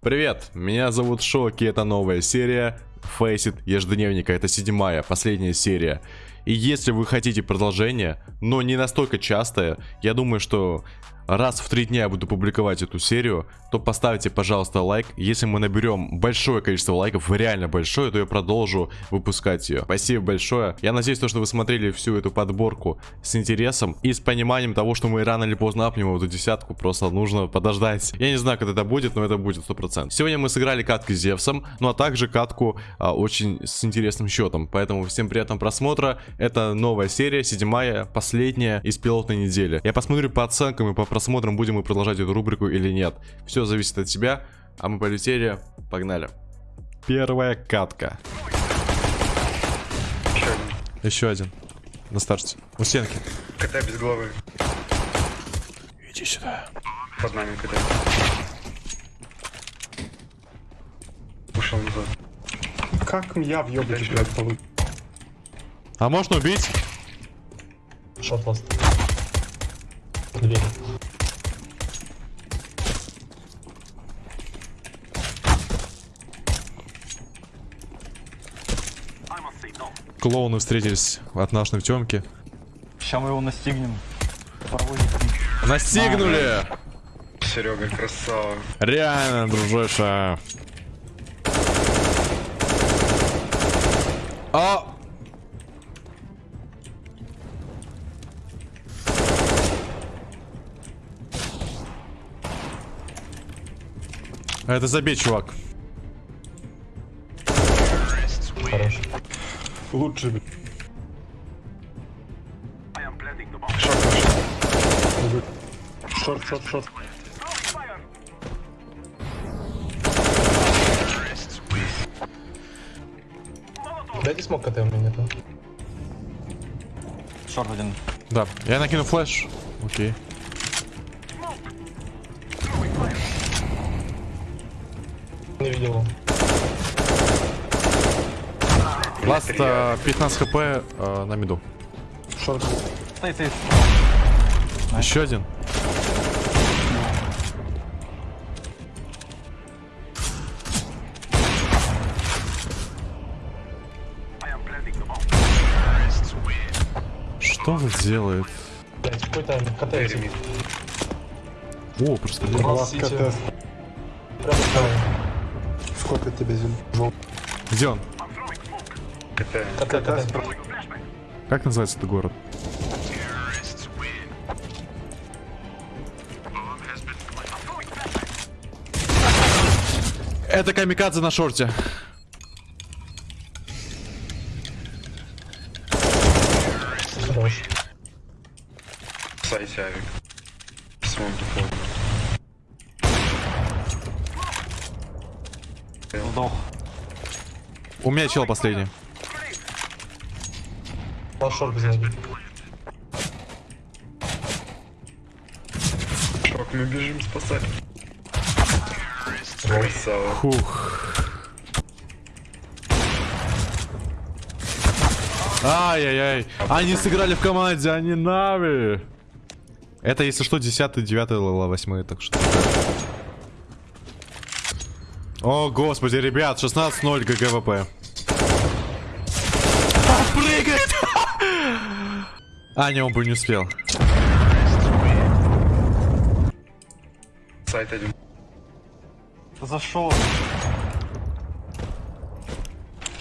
Привет, меня зовут Шоки, это новая серия It ежедневника, это седьмая, последняя серия. И если вы хотите продолжение, но не настолько частое, я думаю, что раз в три дня я буду публиковать эту серию, то поставьте, пожалуйста, лайк. Если мы наберем большое количество лайков, реально большое, то я продолжу выпускать ее. Спасибо большое. Я надеюсь, то, что вы смотрели всю эту подборку с интересом и с пониманием того, что мы рано или поздно апнем эту десятку, просто нужно подождать. Я не знаю, когда это будет, но это будет 100%. Сегодня мы сыграли катки с Зевсом, ну а также катку а, очень с интересным счетом. Поэтому всем приятного просмотра. Это новая серия, седьмая, последняя из пилотной недели. Я посмотрю по оценкам и по просмотрам, будем мы продолжать эту рубрику или нет. Все зависит от тебя, а мы полетели, погнали. Первая катка. Еще один. Еще один. На старте. У стенки. КТ без головы. Иди сюда. Под нами КТ. Ушел назад. Как я въебать, блядь, полу... А можно убить? Шот ласт. Дверь. Клоуны встретились от нашей темки. Сейчас мы его настигнем. Настигнули! Серега, красава. Реально, дружище. А! Это забей, чувак. Лучше, блядь. Шорт, Шорт, шорт, шорт. Дайте смог КТ у меня нету. Шорт один. Да, я накину флеш. Окей. Не видел его. Ласт э, 15 хп э, на миду. Шорт. Стоит, стоит. Еще один. Что он делает? КТ. О, просто Ласт КТ. Прямо. Сколько тебе зим? Где он? Как называется этот город? Это камикадзе на шорте. Сайте авик. Сдох. У меня чел последний. Без ноги. Шок, мы бежим спасать. Красава. Фух. Ай-яй-яй. Они сыграли в команде, они Na'Vi. Это, если что, 10 9 лала 8 так что. О, господи, ребят, 16-0 GGWP. А, прыгает! А, не, он бы не успел. Сайт один. Зашел.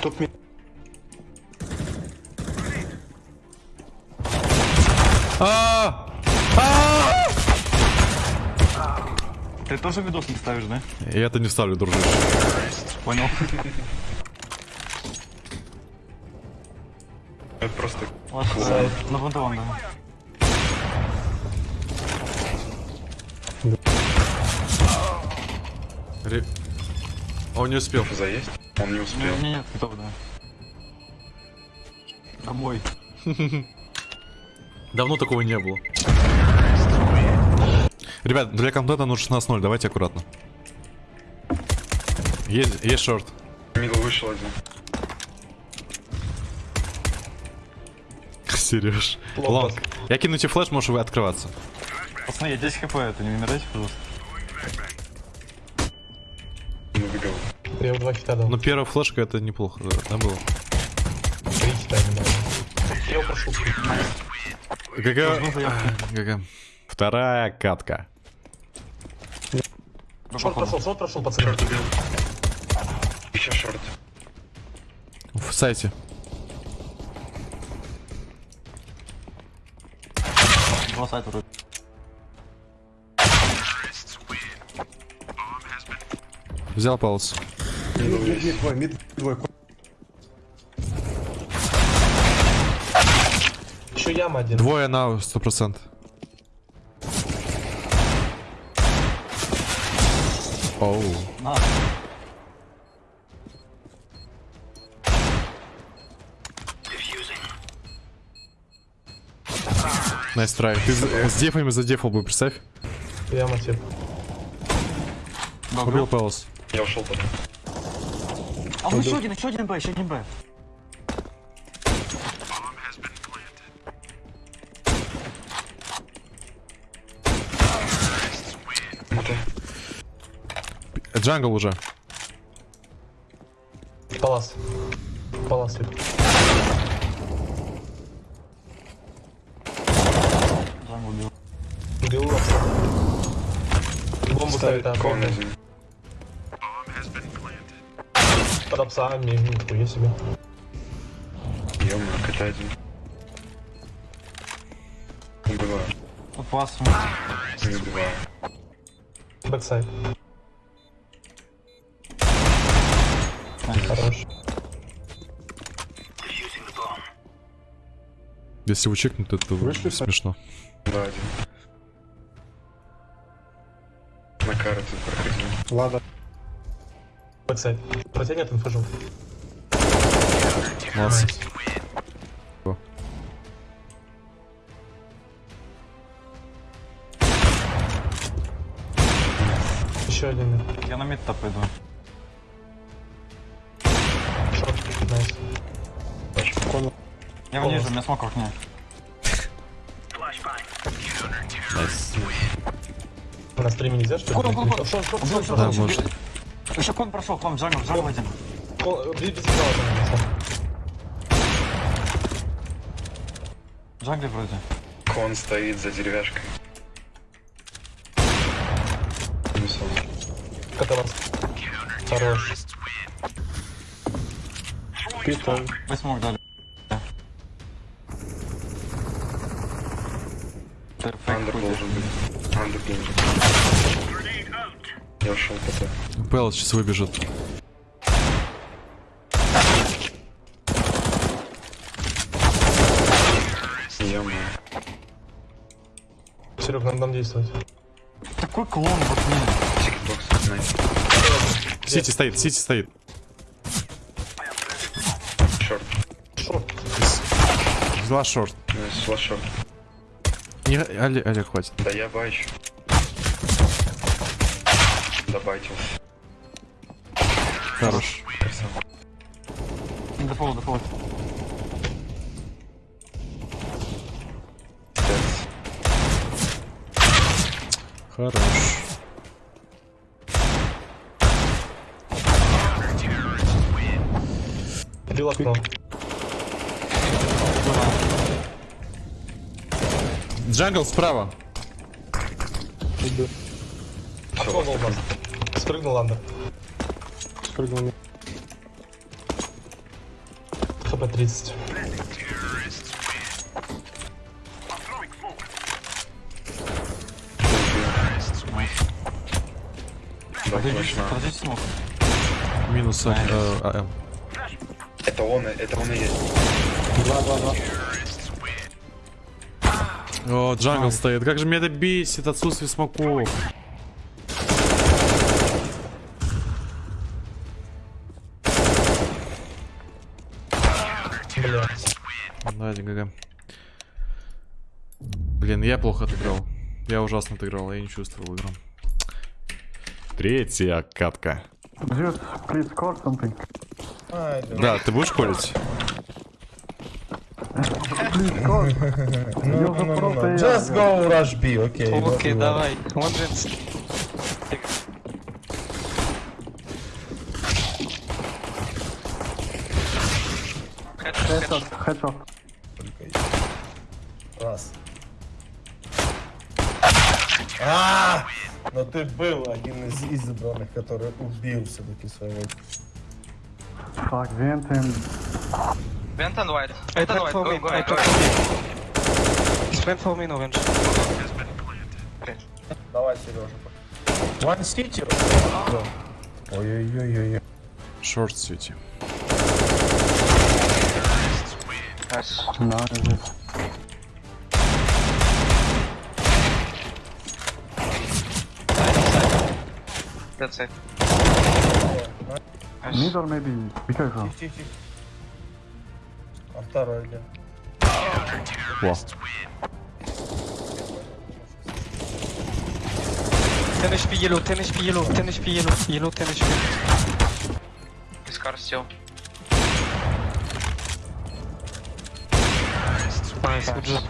Топ ми... А! А! Ты тоже видос не ставишь, да? Я это не ставлю, дружище. Понял. Это просто На фронтовом, да. Ре- Он не успел. заесть. Он не успел. Не, нет, готов, да. Домой. Давно такого не было. Ребят, для контента нужно 16-0, давайте аккуратно. Есть, есть шорт. Мидл вышел один. Сереж. Лонг. Я кину тебе флеш, можешь вы открываться. Пацаны, я 10 хп, это не умирайте, пожалуйста. Я два хита дал. Ну, первая флешка это неплохо, да, да, было. Три хита. Я его прошел. Какая... какая- Вторая катка. Шорт прошел, шорт прошел, пацаны. Еще шорт. В сайте. Два сайта вроде. Взял паус. Мид, двое. Еще яма один. Двое на 100%. Оу. На. Nice try. Ты за- с дефами задефал бы, представь. Яма тип. Да, Убил palace. Я ушел потом. А ну еще один, еще один B, еще один B. Jungle уже. Palace. Палас Джангл убил. Убил. Бомбу ставит, один. Под апсами, нихуя себе. Ё-моё, кота один. Убиваю. Вот вас. Не убиваю. Бэксайд. Если его чекнут, это Вышли, смешно. Да, один. На карте проходил. Ладно. Backsite. Протянет инфу желтый. Молодцы. Еще один. Я на mid пойду. Я вниже, у меня смог в окне. Nice. На стриме нельзя, что ли? Con, con, con. Short, short, Убил, short, всё, Да, может. Еще con прошел, к вам, jungle, jungle один. Джангли вроде. Con стоит за деревяшкой. Каталас. Хорош. Питер. Вы смог дали. Андер должен быть. Андер должен быть. Я ушел ПТ. Пэлс сейчас выбежит. Ё-моё. Серег, надо нам действовать. Такой клон в окне. Тикетбокс, найс. CT стоит, CT стоит. Short. Short. Взяла short. Flash short. Не, Олег, Олег, хватит. Да я бачу. Добайтил. Хорош. Красава. Default, default. Стекс. Хорош. Бил окно. Jungle справа. Иду. Окно волна. Спрыгнул under. Спрыгнул. HP 30. Да, Подождите, точно. подождите смог. Минус э, АМ. Это он, это он и есть. О, джангл стоит. Как же меня это бесит, отсутствие смоков. Бля. Да, ГГ. Блин, я плохо отыграл. Я ужасно отыграл, я не чувствовал игру. Третья катка. Да, ты будешь колить? Just go rush B, окей. Окей, давай. Лондонский. Хэдшот. Раз. А, но ты был один из избранных, который убил все-таки своего. Так, Вентин. Vent and white. Vent and white. for Go, me. go, I go. plant for me. In orange. Давай, Сережа. One City. Ой-ой-ой-ой. Шорт сити. Nice. No, just... That's it. Nice. Mid or maybe... Be careful. Тихо. А второй где? Во. 10 HP yellow, 10 HP yellow, 10 HP yellow, yellow 10 HP. This car still. Nice, good job.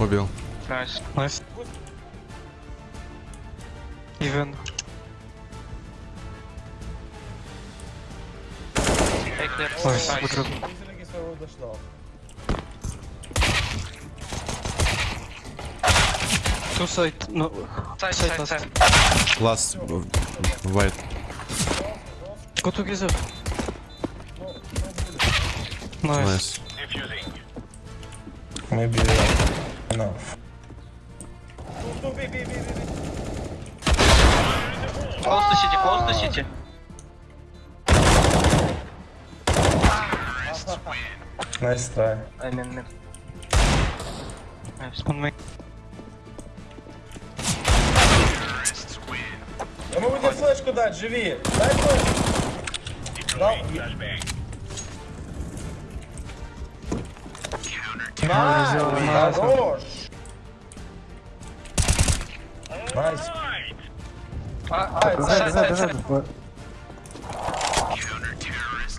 Убил. Job. Призраки своего дождал. Two side, no. Side, Side side, last. side. Ласт. Вайт. Go together. Nice. Nice. Maybe enough. Ну. Close CT, close to CT. Nice try. I mean mid. Nice. On me. Я могу тебе флешку дать, живи. Дай флешку. Дал. Найс, хорош. Найс. Ah.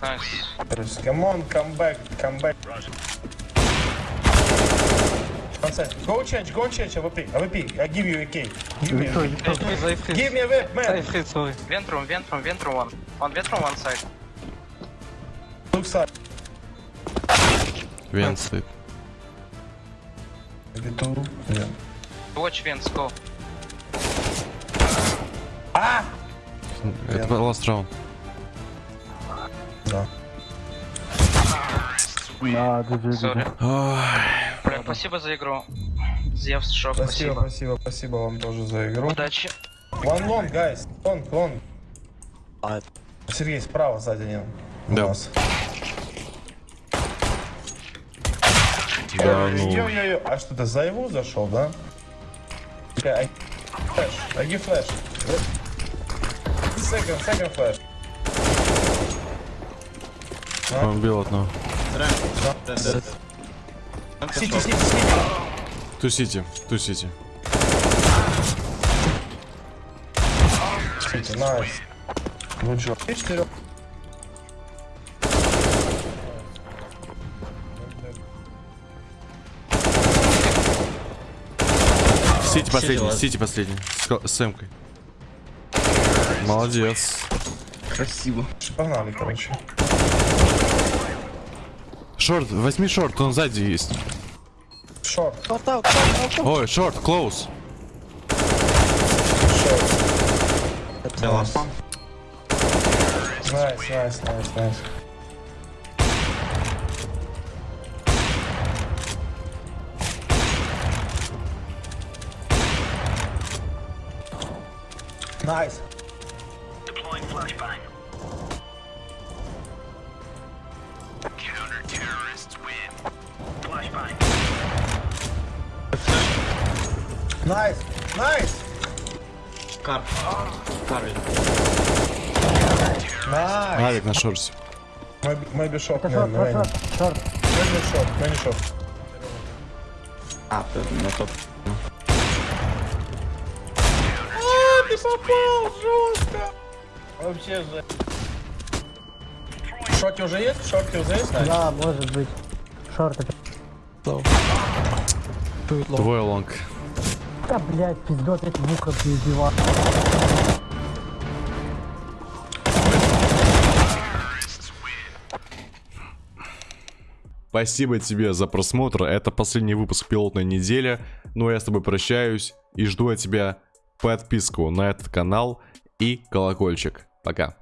Nice. Come on, come back, come back. One side. Go change, go change AWP, AWP. I give you a key. Give me, I freeze. give me a whip, man. freeze, sorry. Vent room, vent room, vent room one. On vent room one side. Look side. Вент стоит. Two. Yeah. Watch vents, go. Это ласт раунд. Да. Да. GG. Бля, спасибо за игру. Зевс, шок, Спасибо, спасибо. спасибо, вам тоже за игру. Удачи. One long, guys. Long, long. Сергей, справа сзади не. У Да. нас. Да, ну. А что, ты за его зашел, да? А, флэш, аги флэш. Second, second flash. А? Он убил одного. Сити, сити, сити. Ту сити, ту сити. Сити, найс. Ну чё, 4 последний. Сити последний. С, с эмкой. Молодец. Погнали, короче. Шорт, возьми шорт, он сзади есть. Шорт, Ой, шорт, close. шорт. Найс, найс, найс, найс. Найс. Найс, найс. Найс. Авик на шорте. Maybe, maybe shot, man, Short, man. short, short. Maybe shot, maybe shot. Попал жестко. Вообще же. Шоке уже есть? Шоке уже есть? Да, может быть. Шорты. Твой лонг. Да, блядь, пиздот, эти муха перебивают. Спасибо тебе за просмотр. Это последний выпуск пилотной недели. Ну, а я с тобой прощаюсь и жду от тебя подписку на этот канал и колокольчик. Пока.